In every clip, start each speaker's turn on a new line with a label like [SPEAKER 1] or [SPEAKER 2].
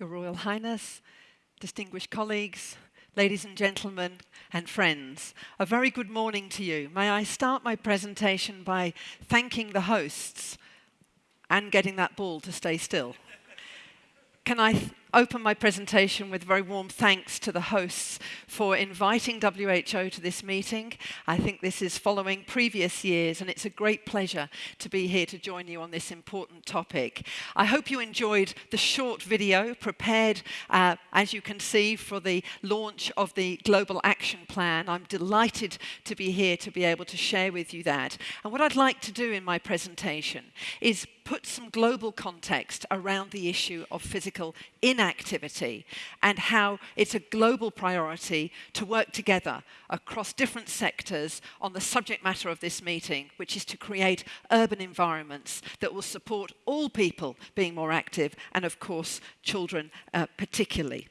[SPEAKER 1] Your Royal Highness, distinguished colleagues, ladies and gentlemen, and friends, a very good morning to you. May I start my presentation by thanking the hosts and getting that ball to stay still. Can I open my presentation with very warm thanks to the hosts for inviting WHO to this meeting. I think this is following previous years and it's a great pleasure to be here to join you on this important topic. I hope you enjoyed the short video prepared, uh, as you can see, for the launch of the Global Action Plan. I'm delighted to be here to be able to share with you that. And what I'd like to do in my presentation is put some global context around the issue of physical inactivity and how it's a global priority to work together across different sectors on the subject matter of this meeting, which is to create urban environments that will support all people being more active and, of course, children uh, particularly.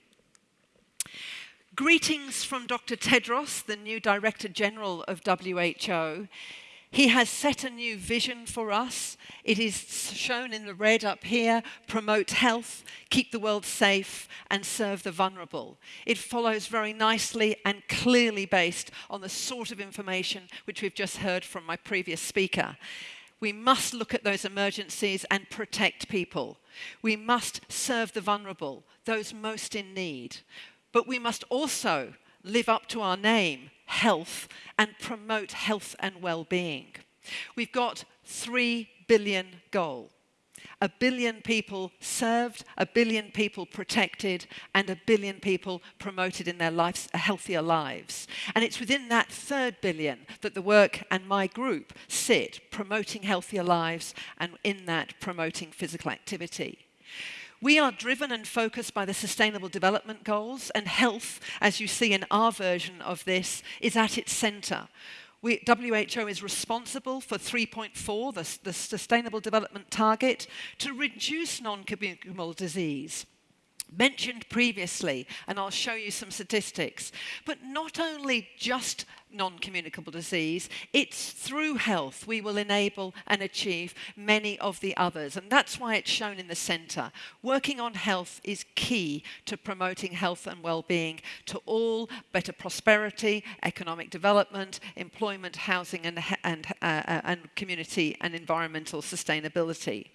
[SPEAKER 1] Greetings from Dr. Tedros, the new Director General of WHO. He has set a new vision for us. It is shown in the red up here promote health, keep the world safe, and serve the vulnerable. It follows very nicely and clearly based on the sort of information which we've just heard from my previous speaker. We must look at those emergencies and protect people. We must serve the vulnerable, those most in need. But we must also live up to our name health and promote health and well-being. We've got 3 billion goal. A billion people served, a billion people protected, and a billion people promoted in their lives, uh, healthier lives. And it's within that third billion that the work and my group sit, promoting healthier lives and in that promoting physical activity. We are driven and focused by the Sustainable Development Goals, and health, as you see in our version of this, is at its centre. We, WHO is responsible for 3.4, the, the Sustainable Development Target, to reduce non-communicable disease mentioned previously, and I'll show you some statistics. But not only just non-communicable disease, it's through health we will enable and achieve many of the others. And that's why it's shown in the centre. Working on health is key to promoting health and well-being to all, better prosperity, economic development, employment, housing, and, and, uh, uh, and community and environmental sustainability.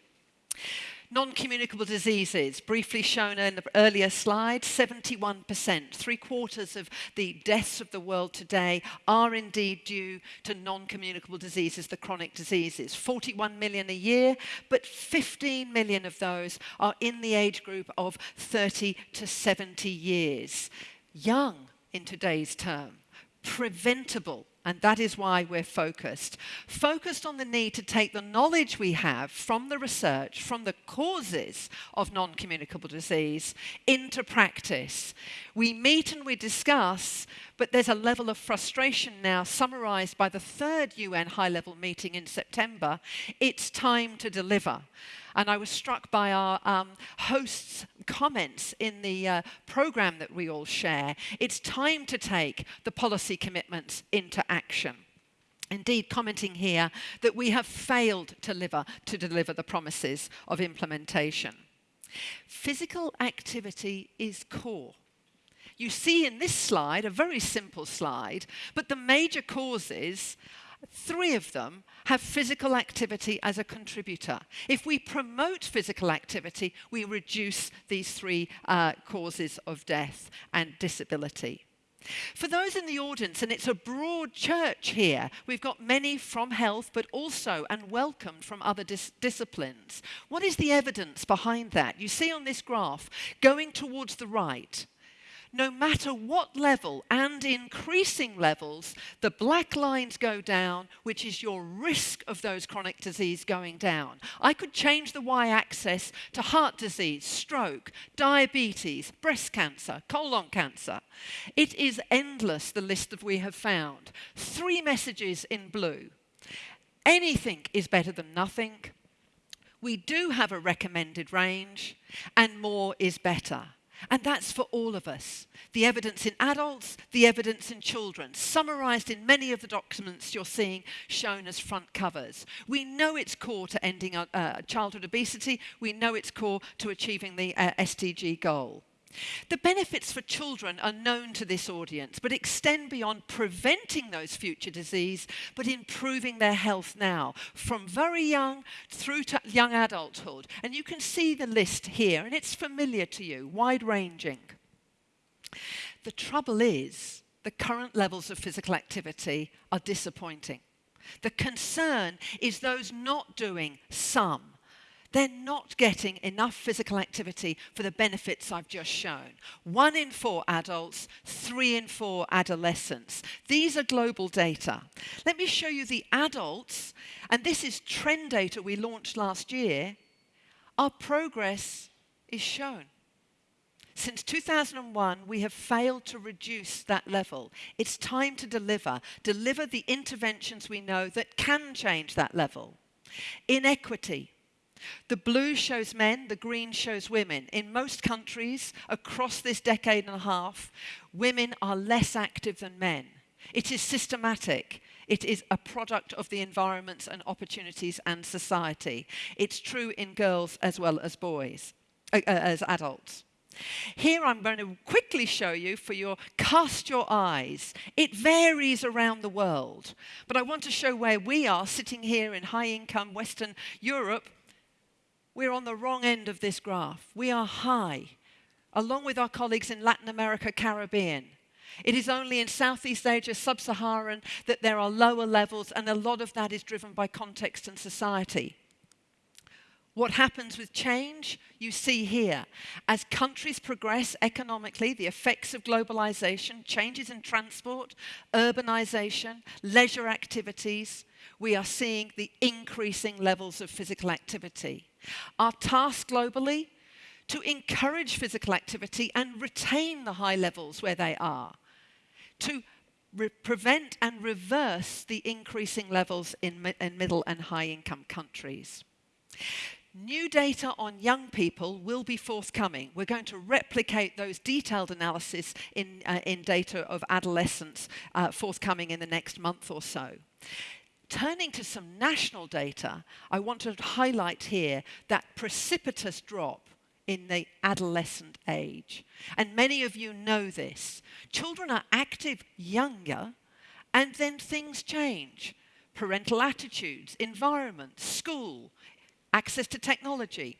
[SPEAKER 1] Non-communicable diseases, briefly shown in the earlier slide, 71%, three quarters of the deaths of the world today are indeed due to non-communicable diseases, the chronic diseases. 41 million a year, but 15 million of those are in the age group of 30 to 70 years. Young in today's term, preventable and that is why we're focused. Focused on the need to take the knowledge we have from the research, from the causes of non-communicable disease, into practice. We meet and we discuss, but there's a level of frustration now summarized by the third UN high-level meeting in September. It's time to deliver. And I was struck by our um, hosts' comments in the uh, program that we all share. It's time to take the policy commitments into action. Indeed, commenting here that we have failed to deliver, to deliver the promises of implementation. Physical activity is core. You see in this slide, a very simple slide, but the major causes Three of them have physical activity as a contributor. If we promote physical activity, we reduce these three uh, causes of death and disability. For those in the audience, and it's a broad church here, we've got many from health, but also and welcomed from other dis disciplines. What is the evidence behind that? You see on this graph, going towards the right, no matter what level and increasing levels, the black lines go down, which is your risk of those chronic disease going down. I could change the y-axis to heart disease, stroke, diabetes, breast cancer, colon cancer. It is endless, the list that we have found. Three messages in blue. Anything is better than nothing. We do have a recommended range, and more is better. And that's for all of us. The evidence in adults, the evidence in children, summarised in many of the documents you're seeing shown as front covers. We know it's core to ending uh, childhood obesity. We know it's core to achieving the uh, SDG goal. The benefits for children are known to this audience, but extend beyond preventing those future disease, but improving their health now, from very young through to young adulthood. And you can see the list here, and it's familiar to you, wide ranging. The trouble is, the current levels of physical activity are disappointing. The concern is those not doing some they're not getting enough physical activity for the benefits I've just shown. One in four adults, three in four adolescents. These are global data. Let me show you the adults, and this is trend data we launched last year. Our progress is shown. Since 2001, we have failed to reduce that level. It's time to deliver, deliver the interventions we know that can change that level. Inequity, the blue shows men, the green shows women. In most countries across this decade and a half, women are less active than men. It is systematic. It is a product of the environments and opportunities and society. It's true in girls as well as boys, uh, uh as adults. Here I'm going to quickly show you for your cast your eyes. It varies around the world, but I want to show where we are sitting here in high income Western Europe we're on the wrong end of this graph. We are high, along with our colleagues in Latin America, Caribbean. It is only in Southeast Asia, sub Saharan, that there are lower levels, and a lot of that is driven by context and society. What happens with change, you see here. As countries progress economically, the effects of globalization, changes in transport, urbanization, leisure activities, we are seeing the increasing levels of physical activity. Our task globally to encourage physical activity and retain the high levels where they are, to prevent and reverse the increasing levels in, mi in middle and high income countries. New data on young people will be forthcoming. We're going to replicate those detailed analysis in, uh, in data of adolescents uh, forthcoming in the next month or so. Turning to some national data, I want to highlight here that precipitous drop in the adolescent age. And many of you know this. Children are active younger, and then things change. Parental attitudes, environment, school, access to technology,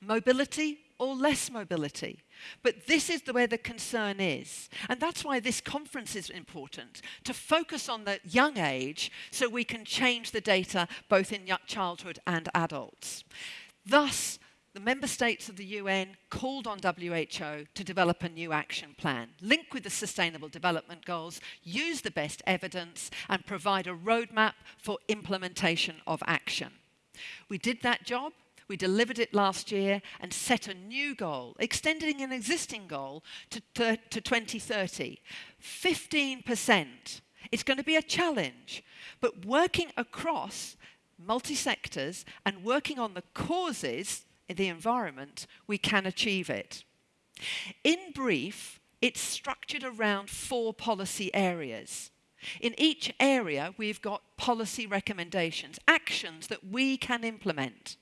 [SPEAKER 1] mobility or less mobility. But this is the, where the concern is. And that's why this conference is important, to focus on the young age so we can change the data both in childhood and adults. Thus, the member states of the UN called on WHO to develop a new action plan, link with the Sustainable Development Goals, use the best evidence, and provide a roadmap for implementation of action. We did that job. We delivered it last year and set a new goal, extending an existing goal to, to 2030. 15%. It's going to be a challenge, but working across multi-sectors and working on the causes in the environment, we can achieve it. In brief, it's structured around four policy areas. In each area, we've got policy recommendations, actions that we can implement.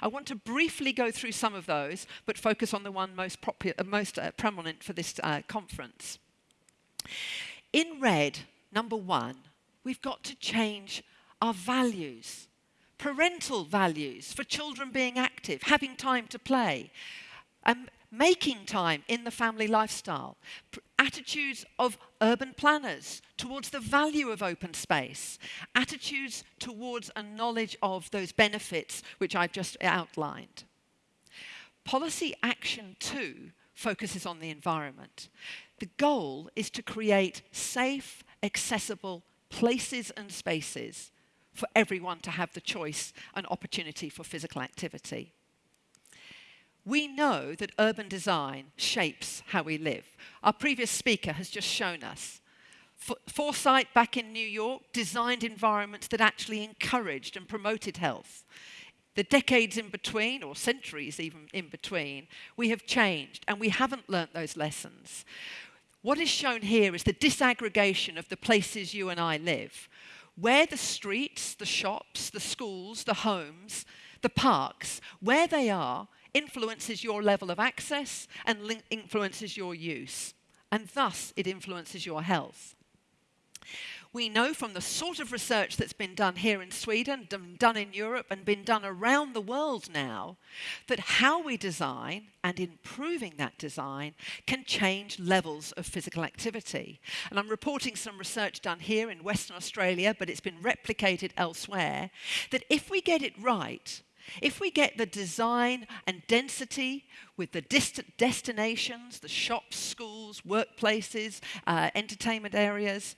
[SPEAKER 1] I want to briefly go through some of those, but focus on the one most, uh, most uh, prominent for this uh, conference. In red, number one, we've got to change our values. Parental values for children being active, having time to play, um, making time in the family lifestyle, attitudes of urban planners towards the value of open space, attitudes towards a knowledge of those benefits which I've just outlined. Policy Action 2 focuses on the environment. The goal is to create safe, accessible places and spaces for everyone to have the choice and opportunity for physical activity. We know that urban design shapes how we live. Our previous speaker has just shown us. Foresight back in New York designed environments that actually encouraged and promoted health. the decades in between, or centuries even in between, we have changed and we haven't learnt those lessons. What is shown here is the disaggregation of the places you and I live, where the streets, the shops, the schools, the homes, the parks, where they are, influences your level of access and influences your use, and thus it influences your health. We know from the sort of research that's been done here in Sweden, done in Europe, and been done around the world now, that how we design and improving that design can change levels of physical activity. And I'm reporting some research done here in Western Australia, but it's been replicated elsewhere, that if we get it right, if we get the design and density with the distant destinations, the shops, schools, workplaces, uh, entertainment areas,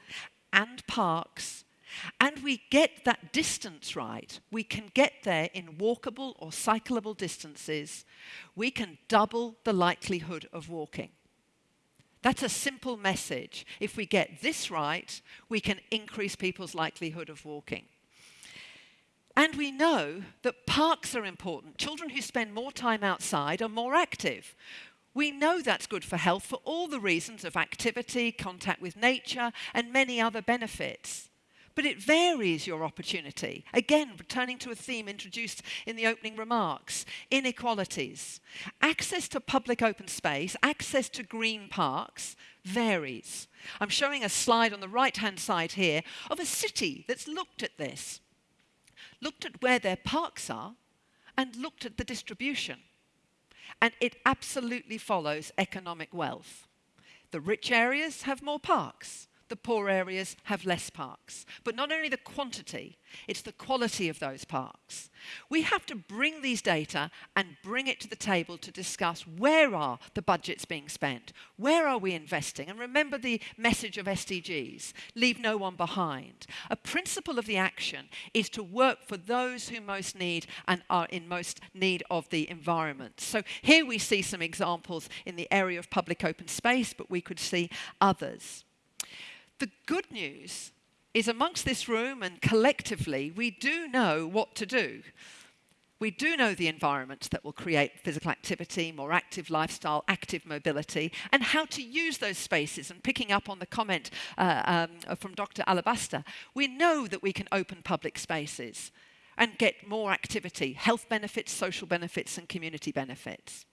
[SPEAKER 1] and parks, and we get that distance right, we can get there in walkable or cyclable distances, we can double the likelihood of walking. That's a simple message. If we get this right, we can increase people's likelihood of walking. And we know that parks are important. Children who spend more time outside are more active. We know that's good for health for all the reasons of activity, contact with nature, and many other benefits. But it varies your opportunity. Again, returning to a theme introduced in the opening remarks inequalities. Access to public open space, access to green parks varies. I'm showing a slide on the right hand side here of a city that's looked at this, looked at where their parks are, and looked at the distribution. And it absolutely follows economic wealth. The rich areas have more parks the poor areas have less parks. But not only the quantity, it's the quality of those parks. We have to bring these data and bring it to the table to discuss where are the budgets being spent? Where are we investing? And remember the message of SDGs, leave no one behind. A principle of the action is to work for those who most need and are in most need of the environment. So here we see some examples in the area of public open space, but we could see others. The good news is amongst this room and collectively, we do know what to do. We do know the environment that will create physical activity, more active lifestyle, active mobility, and how to use those spaces. And picking up on the comment uh, um, from Dr. Alabaster, we know that we can open public spaces and get more activity, health benefits, social benefits, and community benefits.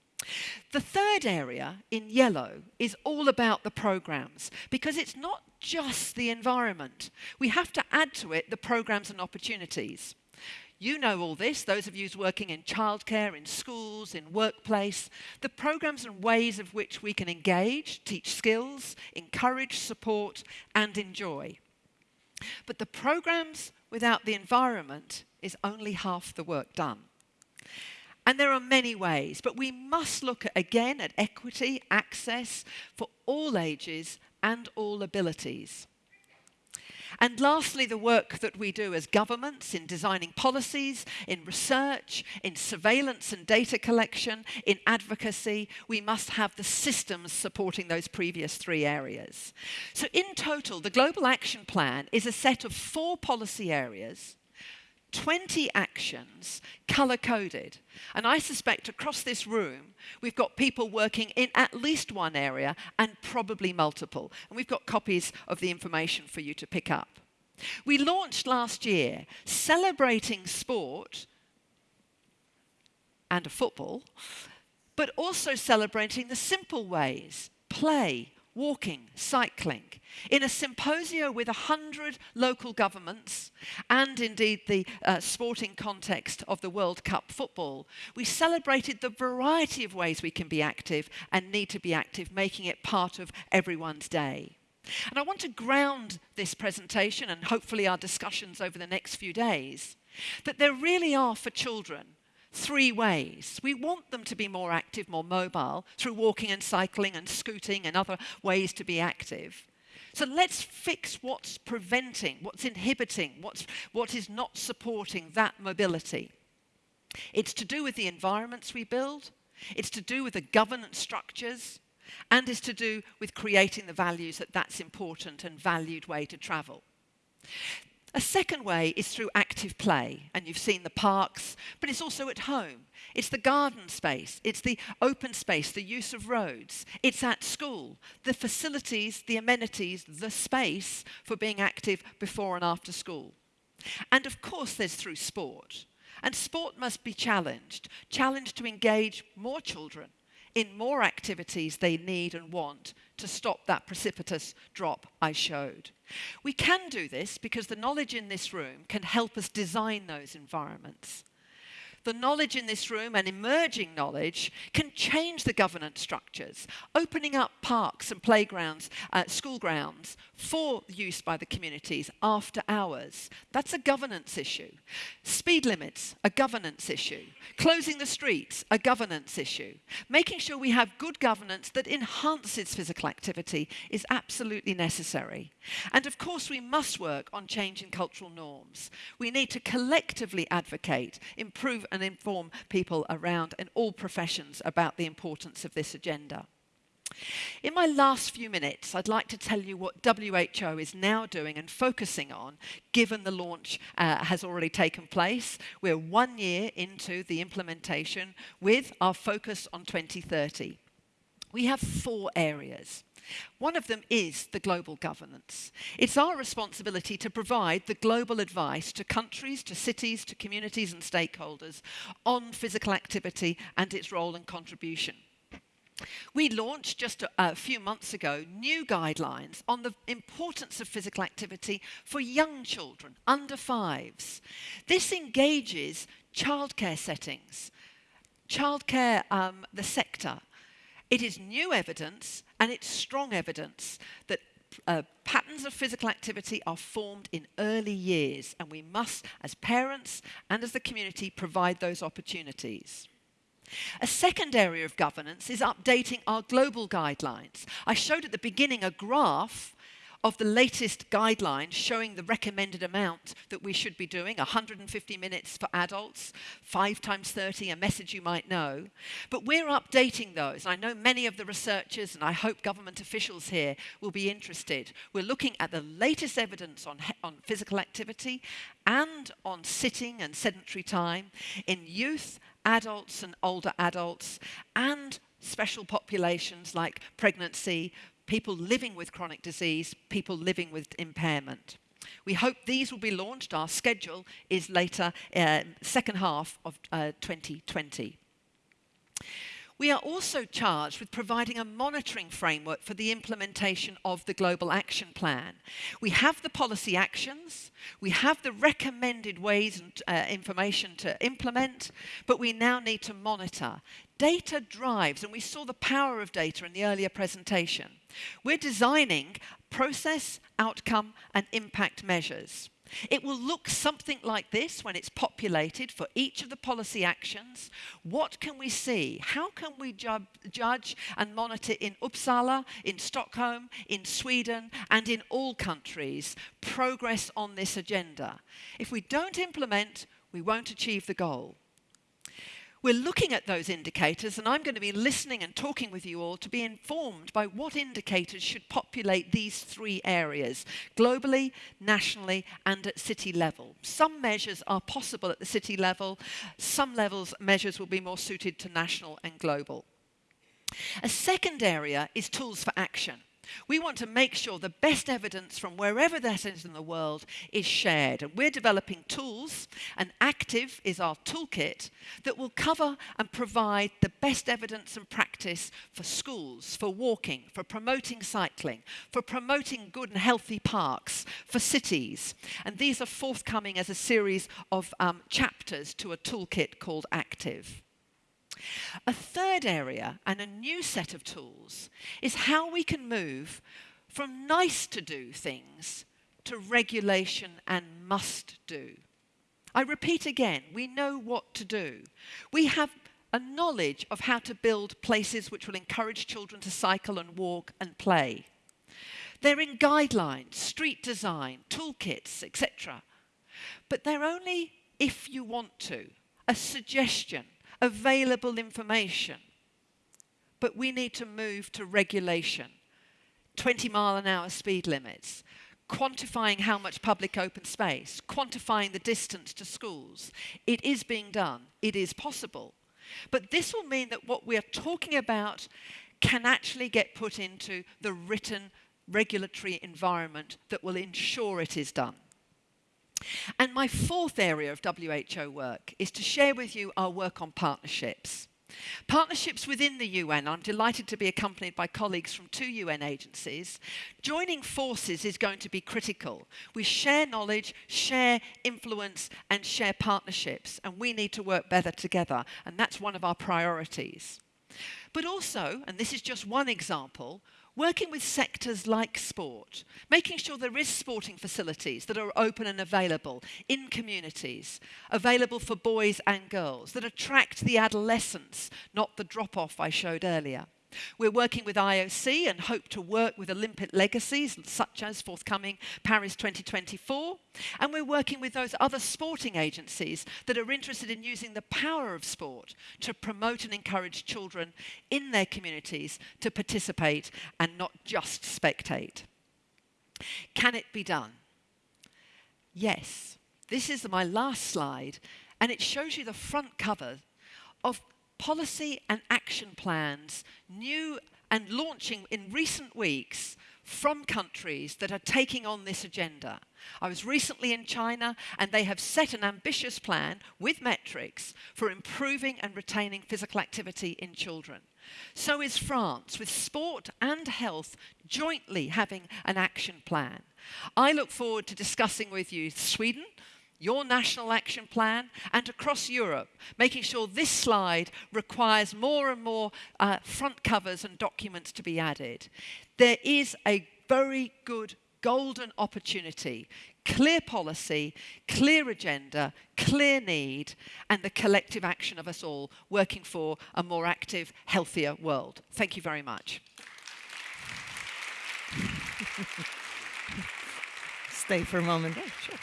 [SPEAKER 1] The third area in yellow is all about the programs because it's not just the environment. We have to add to it the programs and opportunities. You know all this, those of you working in childcare, in schools, in workplace, the programs and ways of which we can engage, teach skills, encourage, support, and enjoy. But the programs without the environment is only half the work done. And there are many ways, but we must look at, again at equity, access for all ages and all abilities. And lastly, the work that we do as governments in designing policies, in research, in surveillance and data collection, in advocacy, we must have the systems supporting those previous three areas. So, in total, the Global Action Plan is a set of four policy areas 20 actions color coded. And I suspect across this room, we've got people working in at least one area and probably multiple. And we've got copies of the information for you to pick up. We launched last year celebrating sport and a football, but also celebrating the simple ways play, walking, cycling, in a symposium with 100 local governments and indeed the uh, sporting context of the World Cup football, we celebrated the variety of ways we can be active and need to be active, making it part of everyone's day. And I want to ground this presentation and hopefully our discussions over the next few days that there really are for children three ways. We want them to be more active, more mobile, through walking and cycling and scooting and other ways to be active. So let's fix what's preventing, what's inhibiting, what's, what is not supporting that mobility. It's to do with the environments we build, it's to do with the governance structures, and it's to do with creating the values that that's important and valued way to travel. A second way is through active play, and you've seen the parks, but it's also at home. It's the garden space, it's the open space, the use of roads, it's at school, the facilities, the amenities, the space for being active before and after school. And of course, there's through sport. And sport must be challenged, challenged to engage more children in more activities they need and want to stop that precipitous drop I showed. We can do this because the knowledge in this room can help us design those environments the knowledge in this room and emerging knowledge can change the governance structures, opening up parks and playgrounds, uh, school grounds for use by the communities after hours. That's a governance issue. Speed limits, a governance issue. Closing the streets, a governance issue. Making sure we have good governance that enhances physical activity is absolutely necessary. And of course, we must work on changing cultural norms. We need to collectively advocate, improve and inform people around in all professions about the importance of this agenda. In my last few minutes, I'd like to tell you what WHO is now doing and focusing on, given the launch uh, has already taken place. We're one year into the implementation with our focus on 2030. We have four areas. One of them is the global governance. It's our responsibility to provide the global advice to countries, to cities, to communities and stakeholders on physical activity and its role and contribution. We launched just a, a, few months ago new guidelines on the importance of physical activity for young children under fives. This engages childcare settings, childcare, um, the sector, it is new evidence and it's strong evidence that uh, patterns of physical activity are formed in early years, and we must, as parents and as the community, provide those opportunities. A second area of governance is updating our global guidelines. I showed at the beginning a graph of the latest guidelines showing the recommended amount that we should be doing 150 minutes for adults, 5 times 30, a message you might know. But we're updating those. I know many of the researchers, and I hope government officials here will be interested. We're looking at the latest evidence on, on physical activity and on sitting and sedentary time in youth, adults, and older adults, and special populations like pregnancy, people living with chronic disease, people living with impairment. We hope these will be launched. Our schedule is later, uh, second half of uh, 2020. We are also charged with providing a monitoring framework for the implementation of the Global Action Plan. We have the policy actions, we have the recommended ways and uh, information to implement, but we now need to monitor. Data drives, and we saw the power of data in the earlier presentation. We're designing process, outcome, and impact measures. It will look something like this when it's populated for each of the policy actions. What can we see? How can we ju judge and monitor in Uppsala, in Stockholm, in Sweden, and in all countries progress on this agenda? If we don't implement, we won't achieve the goal. We're looking at those indicators, and I'm going to be listening and talking with you all to be informed by what indicators should populate these three areas globally, nationally, and at city level. Some measures are possible at the city level, some levels measures will be more suited to national and global. A second area is tools for action. We want to make sure the best evidence from wherever that is in the world is shared. And we're developing tools, and Active is our toolkit that will cover and provide the best evidence and practice for schools, for walking, for promoting cycling, for promoting good and healthy parks, for cities. And these are forthcoming as a series of um, chapters to a toolkit called Active. A third area and a new set of tools is how we can move from nice to do things to regulation and must do. I repeat again, we know what to do. We have a knowledge of how to build places which will encourage children to cycle and walk and play. They're in guidelines, street design, toolkits, etc. But they're only if you want to, a suggestion, available information. But we need to move to regulation, 20 mile an hour speed limits, quantifying how much public open space, quantifying the distance to schools. It is being done. It is possible. But this will mean that what we are talking about can actually get put into the written regulatory environment that will ensure it is done. And my fourth area of WHO work is to share with you our work on partnerships. Partnerships within the UN, I'm delighted to be accompanied by colleagues from two UN agencies. Joining forces is going to be critical. We share knowledge, share influence, and share partnerships, and we need to work better together, and that's one of our priorities. But also, and this is just one example, working with sectors like sport, making sure there is sporting facilities that are open and available in communities, available for boys and girls, that attract the adolescents, not the drop-off I showed earlier. We're working with IOC and hope to work with Olympic legacies such as forthcoming Paris 2024. And we're working with those other sporting agencies that are interested in using the power of sport to promote and encourage children in their communities to participate and not just spectate. Can it be done? Yes. This is my last slide, and it shows you the front cover of policy and action plans, new and launching in recent weeks from countries that are taking on this agenda. I was recently in China and they have set an ambitious plan with metrics for improving and retaining physical activity in children. So is France, with sport and health jointly having an action plan. I look forward to discussing with you Sweden, your national action plan, and across Europe, making sure this slide requires more and more uh, front covers and documents to be added. There is a very good golden opportunity, clear policy, clear agenda, clear need, and the collective action of us all working for a more active, healthier world. Thank you very much.
[SPEAKER 2] Stay for a moment. Yeah, sure.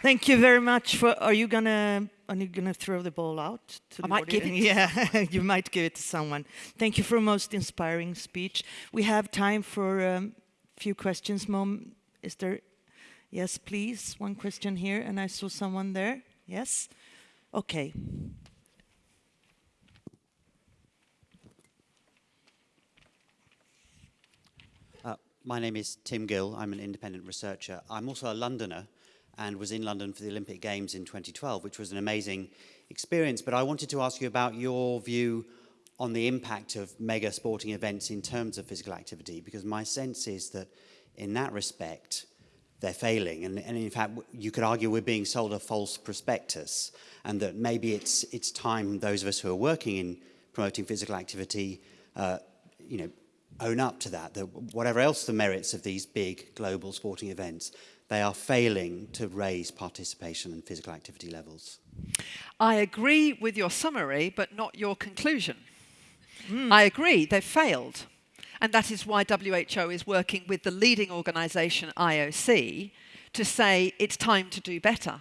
[SPEAKER 2] Thank you very much for, are you gonna, are you gonna throw the ball out?
[SPEAKER 1] To I might audience? give
[SPEAKER 2] it. Yeah, you might give it to someone. Thank you for a most inspiring speech. We have time for a um, few questions, Mom. Is there, yes, please, one question here, and I saw someone there. Yes? Okay.
[SPEAKER 3] Uh, my name is Tim Gill. I'm an independent researcher. I'm also a Londoner, and was in London for the Olympic Games in 2012, which was an amazing experience. But I wanted to ask you about your view on the impact of mega sporting events in terms of physical activity, because my sense is that in that respect, they're failing. And, and in fact, you could argue we're being sold a false prospectus and that maybe it's, it's time those of us who are working in promoting physical activity, uh, you know, own up to that, that whatever else the merits of these big global sporting events, they are failing to raise participation and physical activity levels.
[SPEAKER 1] I agree with your summary, but not your conclusion. Mm. I agree, they've failed. And that is why WHO is working with the leading organisation, IOC, to say it's time to do better.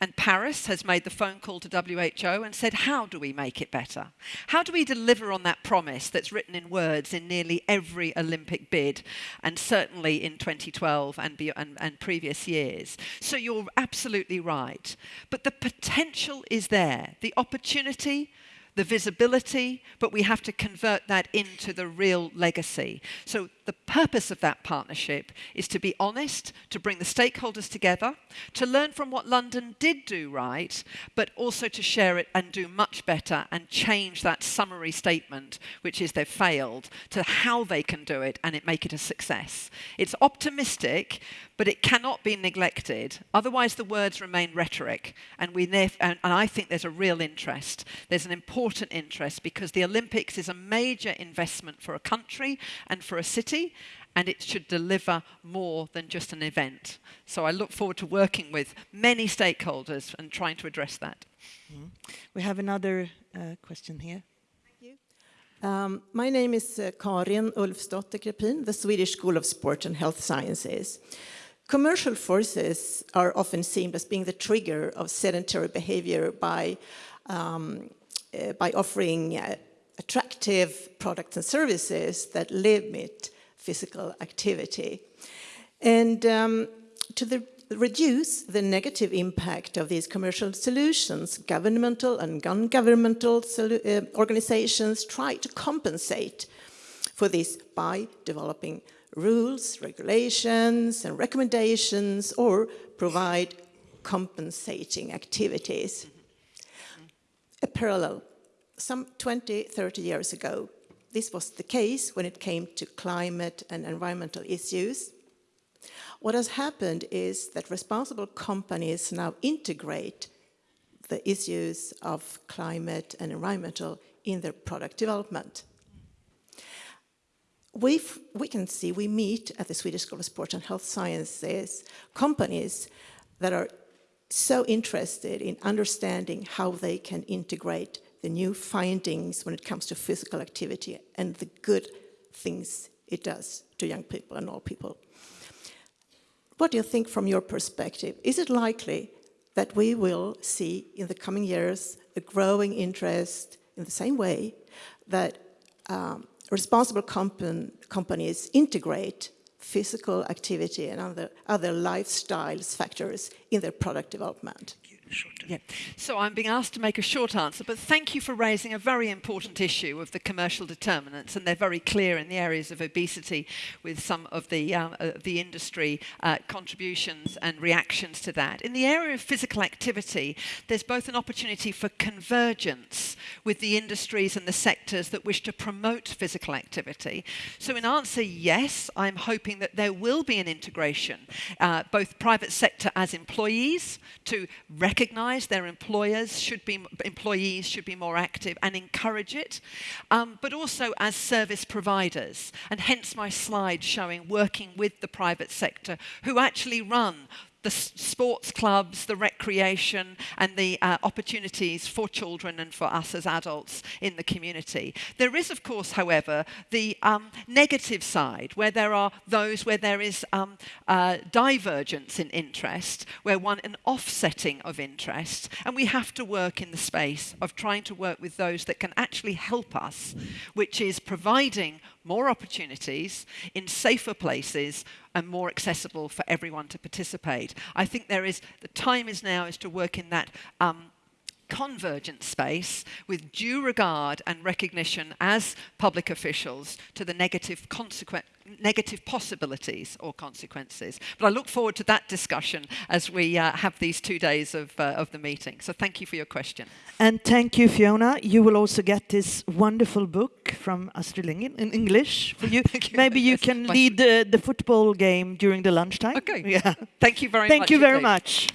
[SPEAKER 1] And Paris has made the phone call to WHO and said, how do we make it better? How do we deliver on that promise that's written in words in nearly every Olympic bid, and certainly in 2012 and, and, and previous years? So you're absolutely right. But the potential is there. The opportunity, the visibility, but we have to convert that into the real legacy. So the purpose of that partnership is to be honest, to bring the stakeholders together, to learn from what London did do right, but also to share it and do much better and change that summary statement, which is they've failed, to how they can do it and it make it a success. It's optimistic, but it cannot be neglected. Otherwise, the words remain rhetoric. And, we and, and I think there's a real interest. There's an important interest because the Olympics is a major investment for a country and for a city, and it should deliver more than just an event. So I look forward to working with many stakeholders and trying to address that. Mm -hmm.
[SPEAKER 2] We have another uh, question here. Thank you.
[SPEAKER 4] Um, my name is uh, Karin Ulfsdotter Krepin, the Swedish School of Sport and Health Sciences. Commercial forces are often seen as being the trigger of sedentary behavior by, um, uh, by offering uh, attractive products and services that limit physical activity. And um, to the, reduce the negative impact of these commercial solutions, governmental and non-governmental uh, organizations try to compensate for this by developing rules, regulations and recommendations or provide compensating activities. A parallel, some 20, 30 years ago, this was the case when it came to climate and environmental issues. What has happened is that responsible companies now integrate the issues of climate and environmental in their product development. we we can see, we meet at the Swedish School of Sport and Health Sciences companies that are so interested in understanding how they can integrate the new findings when it comes to physical activity and the good things it does to young people and all people. What do you think from your perspective? Is it likely that we will see in the coming years a growing interest in the same way that um, responsible companies integrate physical activity and other, other lifestyles factors in their product development?
[SPEAKER 1] Yeah. So I'm being asked to make a short answer, but thank you for raising a very important issue of the commercial determinants, and they're very clear in the areas of obesity with some of the, um, uh, the industry uh, contributions and reactions to that. In the area of physical activity, there's both an opportunity for convergence with the industries and the sectors that wish to promote physical activity. So in answer, yes, I'm hoping that there will be an integration, uh, both private sector as employees to recognize recognise their employers should be, employees should be more active and encourage it, um, but also as service providers. And hence my slide showing working with the private sector who actually run the sports clubs, the recreation, and the uh, opportunities for children and for us as adults in the community. There is, of course, however, the um, negative side, where there are those where there is um, uh, divergence in interest, where one, an offsetting of interest, and we have to work in the space of trying to work with those that can actually help us, which is providing more opportunities in safer places and more accessible for everyone to participate. I think there is, the time is now is to work in that um, convergent space with due regard and recognition as public officials to the negative consequence negative possibilities or consequences. But I look forward to that discussion as we uh, have these two days of, uh, of the meeting. So thank you for your question.
[SPEAKER 2] And thank you, Fiona. You will also get this wonderful book from Astrid Lindgren in English for you. you. Maybe you can lead the, the football game during the lunchtime.
[SPEAKER 1] Okay.
[SPEAKER 2] Yeah.
[SPEAKER 1] Thank you very
[SPEAKER 2] thank
[SPEAKER 1] much.
[SPEAKER 2] Thank you very
[SPEAKER 1] indeed.
[SPEAKER 2] much.